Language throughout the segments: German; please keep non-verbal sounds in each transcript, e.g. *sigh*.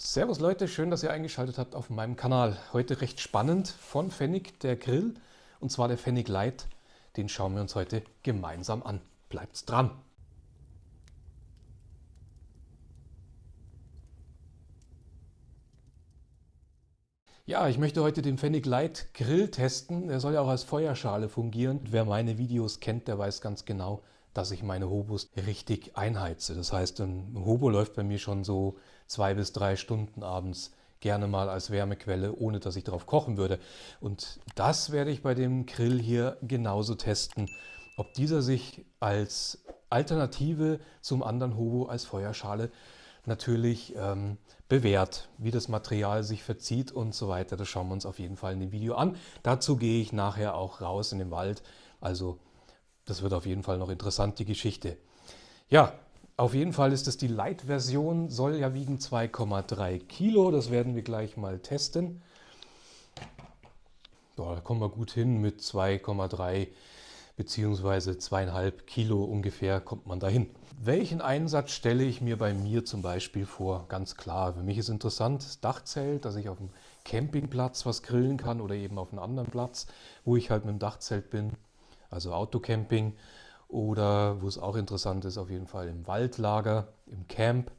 Servus Leute, schön, dass ihr eingeschaltet habt auf meinem Kanal. Heute recht spannend von Pfennig der Grill und zwar der Pfennig Light. Den schauen wir uns heute gemeinsam an. Bleibt's dran! Ja, ich möchte heute den Pfennig Light Grill testen. Er soll ja auch als Feuerschale fungieren. Wer meine Videos kennt, der weiß ganz genau, dass ich meine Hobos richtig einheize. Das heißt, ein Hobo läuft bei mir schon so zwei bis drei Stunden abends gerne mal als Wärmequelle, ohne dass ich darauf kochen würde. Und das werde ich bei dem Grill hier genauso testen, ob dieser sich als Alternative zum anderen Hobo als Feuerschale natürlich ähm, bewährt, wie das Material sich verzieht und so weiter. Das schauen wir uns auf jeden Fall in dem Video an. Dazu gehe ich nachher auch raus in den Wald. Also das wird auf jeden Fall noch interessant, die Geschichte. Ja, auf jeden Fall ist es die Light-Version, soll ja wiegen 2,3 Kilo. Das werden wir gleich mal testen. Ja, da kommen wir gut hin mit 2,3 beziehungsweise 2,5 Kilo ungefähr kommt man dahin. Welchen Einsatz stelle ich mir bei mir zum Beispiel vor? Ganz klar, für mich ist interessant das Dachzelt, dass ich auf dem Campingplatz was grillen kann oder eben auf einem anderen Platz, wo ich halt mit dem Dachzelt bin, also Autocamping. Oder wo es auch interessant ist, auf jeden Fall im Waldlager, im Camp.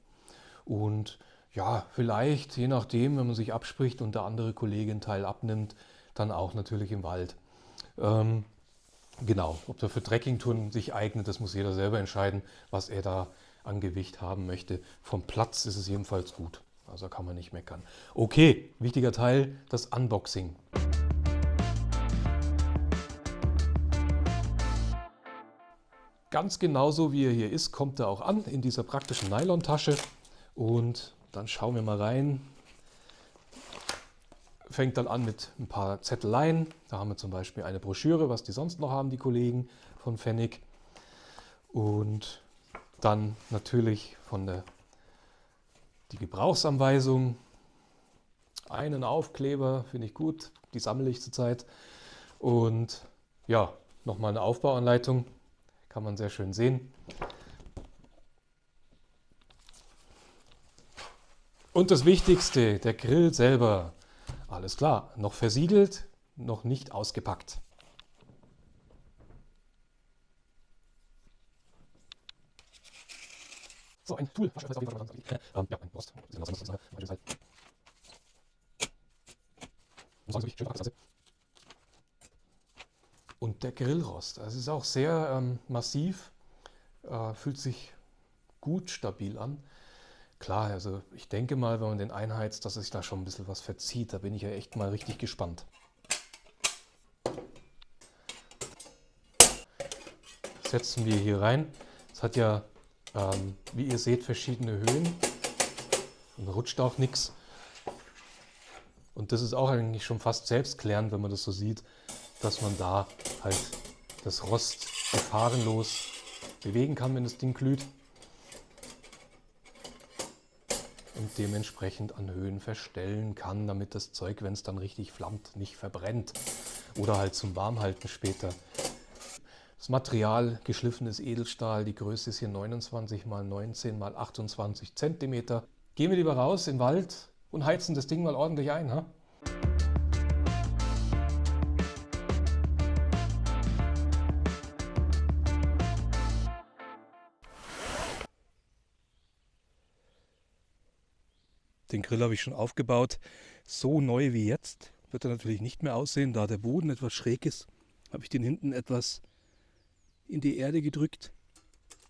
Und ja, vielleicht, je nachdem, wenn man sich abspricht und der andere Kollege einen Teil abnimmt, dann auch natürlich im Wald. Ähm, Genau, ob der für Trekkingtouren sich eignet, das muss jeder selber entscheiden, was er da an Gewicht haben möchte. Vom Platz ist es jedenfalls gut, also kann man nicht meckern. Okay, wichtiger Teil, das Unboxing. Ganz genauso wie er hier ist, kommt er auch an in dieser praktischen Nylontasche. Und dann schauen wir mal rein, fängt dann an mit ein paar Zetteleien. Da haben wir zum Beispiel eine Broschüre, was die sonst noch haben, die Kollegen von Pfennig. Und dann natürlich von der die Gebrauchsanweisung. Einen Aufkleber finde ich gut, die sammle ich zurzeit. Und ja, nochmal eine Aufbauanleitung, kann man sehr schön sehen. Und das Wichtigste, der Grill selber. Alles klar, noch versiegelt, noch nicht ausgepackt. So, ein Tool. Ähm, ja, ein Rost. Und der Grillrost, das ist auch sehr ähm, massiv, äh, fühlt sich gut stabil an. Klar, also ich denke mal, wenn man den einheizt, dass sich da schon ein bisschen was verzieht. Da bin ich ja echt mal richtig gespannt. setzen wir hier rein. Es hat ja, ähm, wie ihr seht, verschiedene Höhen und rutscht auch nichts. Und das ist auch eigentlich schon fast selbstklärend, wenn man das so sieht, dass man da halt das Rost gefahrenlos bewegen kann, wenn das Ding glüht. und dementsprechend an Höhen verstellen kann, damit das Zeug, wenn es dann richtig flammt, nicht verbrennt oder halt zum Warmhalten später. Das Material geschliffenes Edelstahl, die Größe ist hier 29 x 19 x 28 cm. Gehen wir lieber raus im Wald und heizen das Ding mal ordentlich ein. Ha? Den Grill habe ich schon aufgebaut. So neu wie jetzt wird er natürlich nicht mehr aussehen, da der Boden etwas schräg ist. Habe ich den hinten etwas in die Erde gedrückt.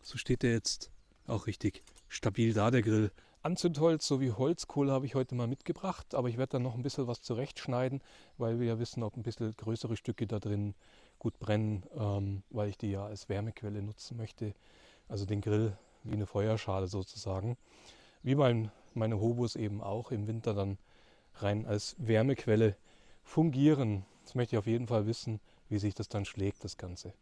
So steht er jetzt auch richtig stabil da, der Grill. Anzündholz sowie Holzkohle habe ich heute mal mitgebracht, aber ich werde dann noch ein bisschen was zurechtschneiden, weil wir ja wissen, ob ein bisschen größere Stücke da drin gut brennen, ähm, weil ich die ja als Wärmequelle nutzen möchte. Also den Grill wie eine Feuerschale sozusagen. Wie mein meine Hobos eben auch im Winter dann rein als Wärmequelle fungieren. Jetzt möchte ich auf jeden Fall wissen, wie sich das dann schlägt, das Ganze.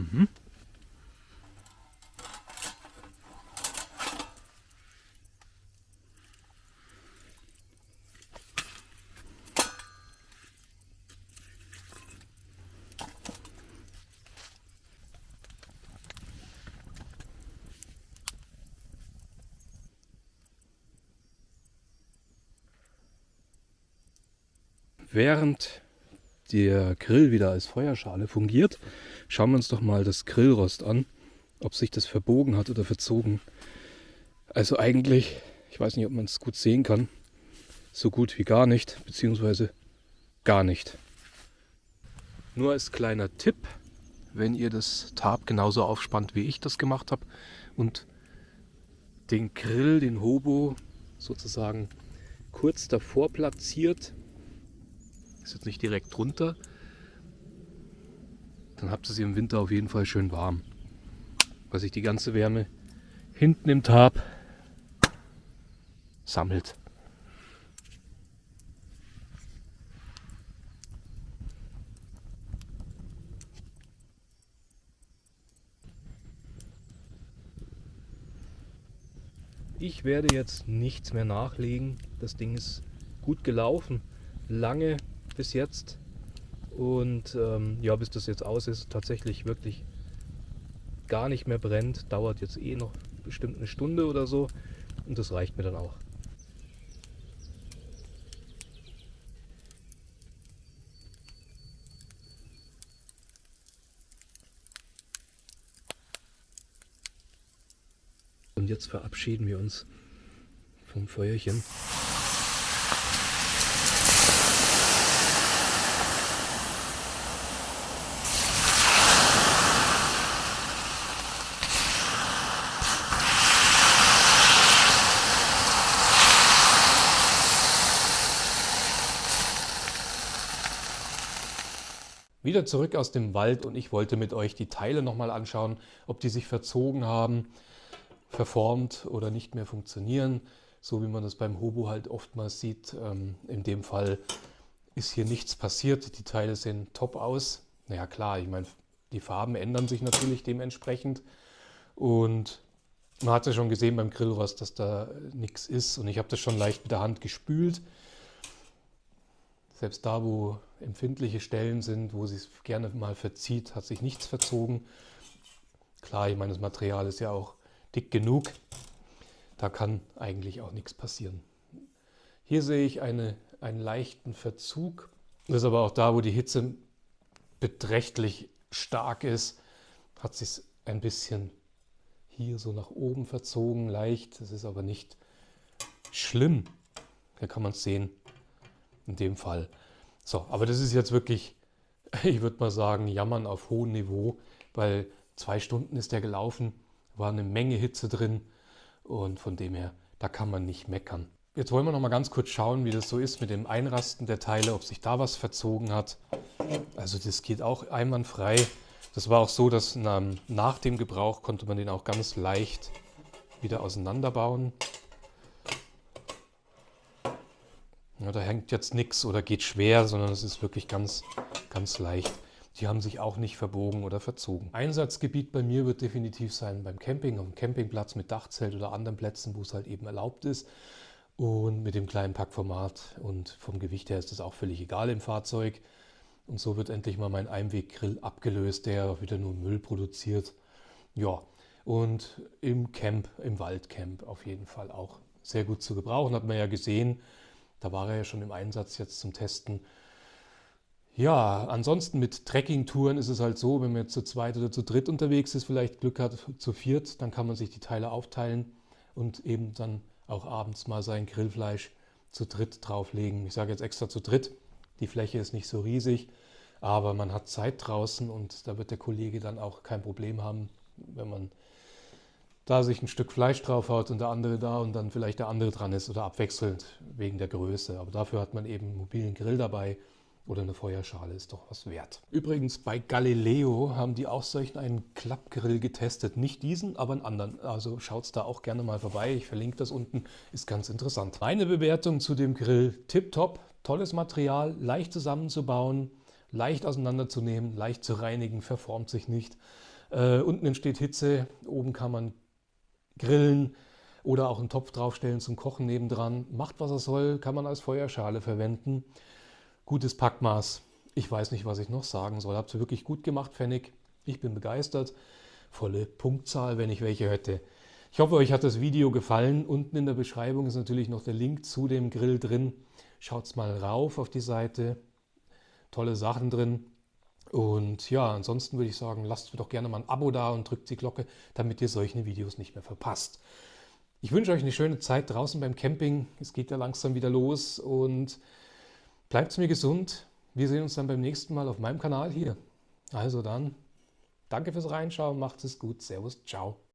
Mhm. Während der Grill wieder als Feuerschale fungiert, schauen wir uns doch mal das Grillrost an, ob sich das verbogen hat oder verzogen. Also eigentlich, ich weiß nicht, ob man es gut sehen kann, so gut wie gar nicht, beziehungsweise gar nicht. Nur als kleiner Tipp, wenn ihr das Tarp genauso aufspannt, wie ich das gemacht habe und den Grill, den Hobo sozusagen kurz davor platziert, ist jetzt nicht direkt drunter, dann habt ihr sie im Winter auf jeden Fall schön warm, weil sich die ganze Wärme hinten im Tarp sammelt. Ich werde jetzt nichts mehr nachlegen. Das Ding ist gut gelaufen, lange bis jetzt. Und ähm, ja, bis das jetzt aus ist, tatsächlich wirklich gar nicht mehr brennt. Dauert jetzt eh noch bestimmt eine Stunde oder so. Und das reicht mir dann auch. Und jetzt verabschieden wir uns vom Feuerchen. Wieder zurück aus dem Wald und ich wollte mit euch die Teile nochmal anschauen, ob die sich verzogen haben verformt oder nicht mehr funktionieren, so wie man das beim Hobo halt oftmals sieht. Ähm, in dem Fall ist hier nichts passiert, die Teile sehen top aus. Naja klar, ich meine, die Farben ändern sich natürlich dementsprechend und man hat ja schon gesehen beim Grillrost, dass da nichts ist und ich habe das schon leicht mit der Hand gespült. Selbst da, wo empfindliche Stellen sind, wo es gerne mal verzieht, hat sich nichts verzogen. Klar, ich meine, das Material ist ja auch dick genug. Da kann eigentlich auch nichts passieren. Hier sehe ich eine, einen leichten Verzug. Das ist aber auch da, wo die Hitze beträchtlich stark ist, hat sich ein bisschen hier so nach oben verzogen, leicht. Das ist aber nicht schlimm. Da kann man es sehen, in dem Fall. So, aber das ist jetzt wirklich, *laughs* ich würde mal sagen, jammern auf hohem Niveau, weil zwei Stunden ist der gelaufen war eine Menge Hitze drin und von dem her, da kann man nicht meckern. Jetzt wollen wir noch mal ganz kurz schauen, wie das so ist mit dem Einrasten der Teile, ob sich da was verzogen hat. Also das geht auch einwandfrei. Das war auch so, dass nach dem Gebrauch konnte man den auch ganz leicht wieder auseinanderbauen. Ja, da hängt jetzt nichts oder geht schwer, sondern es ist wirklich ganz, ganz leicht. Die haben sich auch nicht verbogen oder verzogen. Einsatzgebiet bei mir wird definitiv sein beim Camping, auf dem Campingplatz mit Dachzelt oder anderen Plätzen, wo es halt eben erlaubt ist. Und mit dem kleinen Packformat und vom Gewicht her ist das auch völlig egal im Fahrzeug. Und so wird endlich mal mein Einweggrill abgelöst, der wieder nur Müll produziert. Ja, und im Camp, im Waldcamp auf jeden Fall auch sehr gut zu gebrauchen. Hat man ja gesehen, da war er ja schon im Einsatz jetzt zum Testen. Ja, ansonsten mit Trekkingtouren ist es halt so, wenn man jetzt zu zweit oder zu dritt unterwegs ist, vielleicht Glück hat, zu viert, dann kann man sich die Teile aufteilen und eben dann auch abends mal sein Grillfleisch zu dritt drauflegen. Ich sage jetzt extra zu dritt, die Fläche ist nicht so riesig, aber man hat Zeit draußen und da wird der Kollege dann auch kein Problem haben, wenn man da sich ein Stück Fleisch draufhaut und der andere da und dann vielleicht der andere dran ist oder abwechselnd wegen der Größe. Aber dafür hat man eben einen mobilen Grill dabei oder eine Feuerschale ist doch was wert. Übrigens bei Galileo haben die auch solchen einen Klappgrill getestet. Nicht diesen, aber einen anderen. Also schaut da auch gerne mal vorbei. Ich verlinke das unten, ist ganz interessant. Meine Bewertung zu dem Grill, tipptopp, tolles Material, leicht zusammenzubauen, leicht auseinanderzunehmen, leicht zu reinigen, verformt sich nicht. Äh, unten entsteht Hitze, oben kann man grillen oder auch einen Topf draufstellen zum Kochen nebendran. Macht was er soll, kann man als Feuerschale verwenden. Gutes Packmaß. Ich weiß nicht, was ich noch sagen soll. Habt ihr wirklich gut gemacht, Pfennig. Ich bin begeistert. Volle Punktzahl, wenn ich welche hätte. Ich hoffe, euch hat das Video gefallen. Unten in der Beschreibung ist natürlich noch der Link zu dem Grill drin. Schaut's mal rauf auf die Seite. Tolle Sachen drin. Und ja, ansonsten würde ich sagen, lasst mir doch gerne mal ein Abo da und drückt die Glocke, damit ihr solche Videos nicht mehr verpasst. Ich wünsche euch eine schöne Zeit draußen beim Camping. Es geht ja langsam wieder los und bleibt mir gesund. Wir sehen uns dann beim nächsten Mal auf meinem Kanal hier. Also dann, danke fürs Reinschauen, macht es gut. Servus, ciao.